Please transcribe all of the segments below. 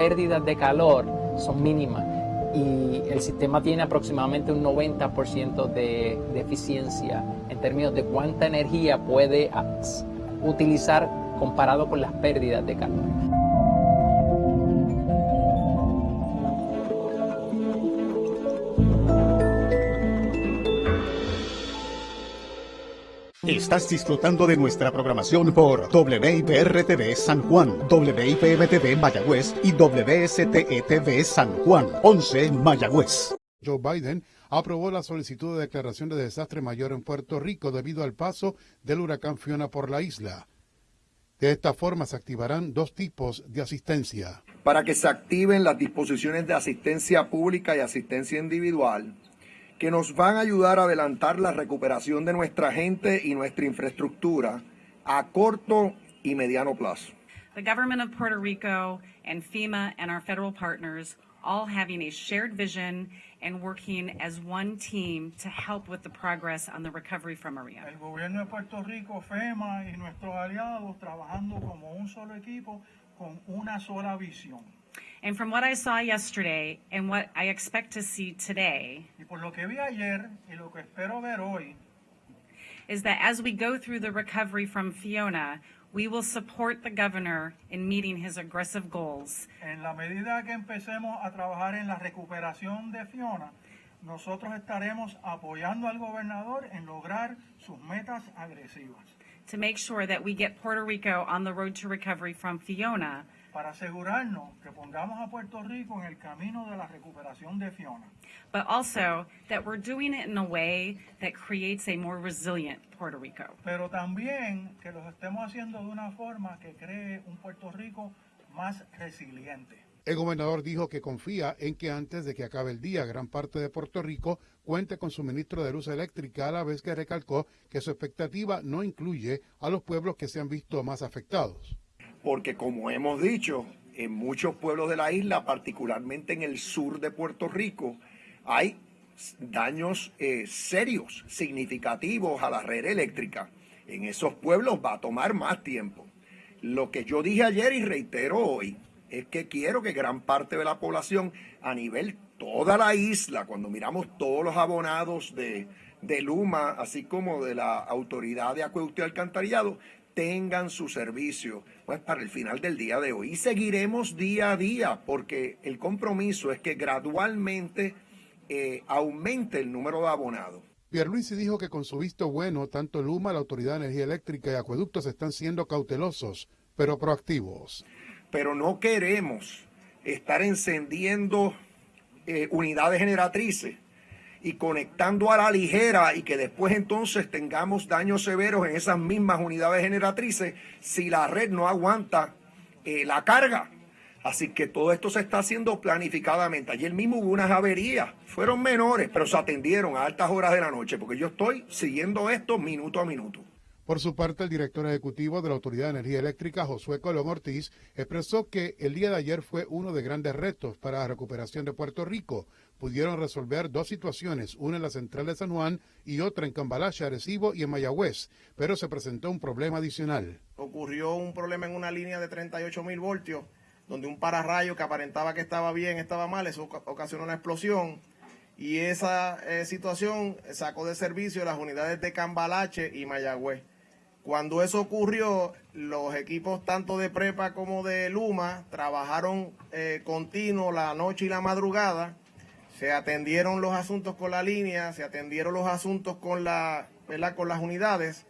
pérdidas de calor son mínimas y el sistema tiene aproximadamente un 90% de, de eficiencia en términos de cuánta energía puede utilizar comparado con las pérdidas de calor. Estás disfrutando de nuestra programación por WIPR-TV San Juan, WIPM-TV Mayagüez y WSTE-TV San Juan, 11 Mayagüez. Joe Biden aprobó la solicitud de declaración de desastre mayor en Puerto Rico debido al paso del huracán Fiona por la isla. De esta forma se activarán dos tipos de asistencia. Para que se activen las disposiciones de asistencia pública y asistencia individual, que nos van a ayudar a adelantar la recuperación de nuestra gente y nuestra infraestructura a corto y mediano plazo. The government of Puerto Rico and FEMA and our federal partners all having a shared vision and working as one team to help with the progress on the recovery from Maria. El gobierno de Puerto Rico, FEMA y nuestros aliados trabajando como un solo equipo con una sola visión. And from what I saw yesterday and what I expect to see today, y por lo que vi ayer y lo que espero ver hoy, is that as we go through the recovery from Fiona, we will support the governor in meeting his aggressive goals. En la medida que empecemos a trabajar en la recuperación de Fiona, nosotros estaremos apoyando al gobernador en lograr sus metas agresivas. To make sure that we get Puerto Rico on the road to recovery from Fiona para asegurarnos que pongamos a Puerto Rico en el camino de la recuperación de Fiona. But also that we're doing it in a way that creates a more resilient Puerto Rico. Pero también que lo estemos haciendo de una forma que cree un Puerto Rico más resiliente. El gobernador dijo que confía en que antes de que acabe el día gran parte de Puerto Rico cuente con suministro de luz eléctrica a la vez que recalcó que su expectativa no incluye a los pueblos que se han visto más afectados porque como hemos dicho, en muchos pueblos de la isla, particularmente en el sur de Puerto Rico, hay daños eh, serios, significativos a la red eléctrica. En esos pueblos va a tomar más tiempo. Lo que yo dije ayer y reitero hoy es que quiero que gran parte de la población a nivel toda la isla, cuando miramos todos los abonados de, de Luma, así como de la Autoridad de Acueducto y Alcantarillado, tengan su servicio pues para el final del día de hoy. Y seguiremos día a día porque el compromiso es que gradualmente eh, aumente el número de abonados. Pierluisi dijo que con su visto bueno, tanto Luma, la Autoridad de Energía Eléctrica y Acueductos están siendo cautelosos, pero proactivos. Pero no queremos estar encendiendo eh, unidades generatrices y conectando a la ligera y que después entonces tengamos daños severos en esas mismas unidades generatrices si la red no aguanta eh, la carga. Así que todo esto se está haciendo planificadamente. Ayer mismo hubo unas averías, fueron menores, pero se atendieron a altas horas de la noche, porque yo estoy siguiendo esto minuto a minuto. Por su parte, el director ejecutivo de la Autoridad de Energía Eléctrica, Josué Colón Ortiz, expresó que el día de ayer fue uno de grandes retos para la recuperación de Puerto Rico, pudieron resolver dos situaciones, una en la central de San Juan y otra en Cambalache, Arecibo y en Mayagüez, pero se presentó un problema adicional. Ocurrió un problema en una línea de 38 mil voltios, donde un pararrayo que aparentaba que estaba bien estaba mal, eso ocasionó una explosión y esa eh, situación sacó de servicio las unidades de Cambalache y Mayagüez. Cuando eso ocurrió, los equipos tanto de Prepa como de Luma trabajaron eh, continuo la noche y la madrugada. Se atendieron los asuntos con la línea, se atendieron los asuntos con, la, con las unidades.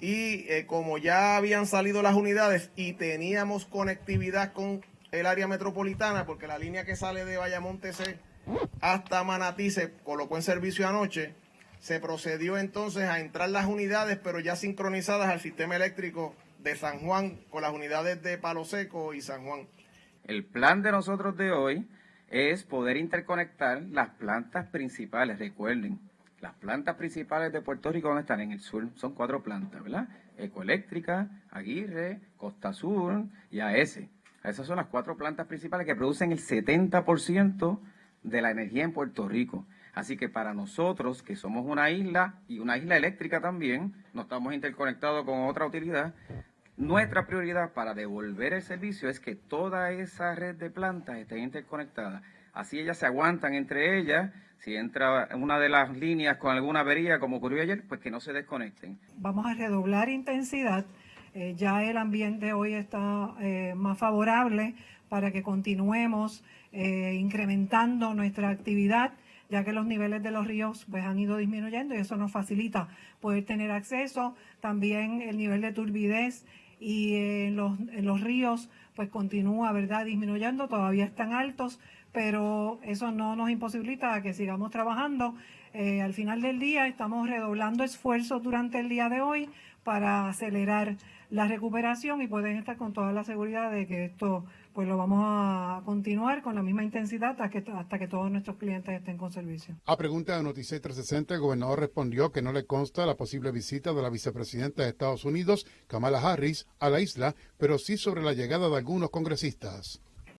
Y eh, como ya habían salido las unidades y teníamos conectividad con el área metropolitana, porque la línea que sale de Vallamonte hasta Manatí se colocó en servicio anoche, se procedió entonces a entrar las unidades, pero ya sincronizadas al sistema eléctrico de San Juan con las unidades de Palo Seco y San Juan. El plan de nosotros de hoy es poder interconectar las plantas principales. Recuerden, las plantas principales de Puerto Rico a estar en el sur, son cuatro plantas, ¿verdad? Ecoeléctrica, Aguirre, Costa Sur y AES. Esas son las cuatro plantas principales que producen el 70% de la energía en Puerto Rico. Así que para nosotros, que somos una isla y una isla eléctrica también, no estamos interconectados con otra utilidad, Nuestra prioridad para devolver el servicio es que toda esa red de plantas esté interconectada. Así ellas se aguantan entre ellas. Si entra una de las líneas con alguna avería, como ocurrió ayer, pues que no se desconecten. Vamos a redoblar intensidad. Eh, ya el ambiente hoy está eh, más favorable para que continuemos eh, incrementando nuestra actividad ya que los niveles de los ríos pues han ido disminuyendo y eso nos facilita poder tener acceso. También el nivel de turbidez y en los, en los ríos pues continúa, ¿verdad?, disminuyendo, todavía están altos, pero eso no nos imposibilita que sigamos trabajando. Eh, al final del día estamos redoblando esfuerzos durante el día de hoy para acelerar la recuperación y pueden estar con toda la seguridad de que esto pues lo vamos a continuar con la misma intensidad hasta que, hasta que todos nuestros clientes estén con servicio. A pregunta de Noticias 360, el gobernador respondió que no le consta la posible visita de la vicepresidenta de Estados Unidos, Kamala Harris, a la isla, pero sí sobre la llegada de algunos congresistas.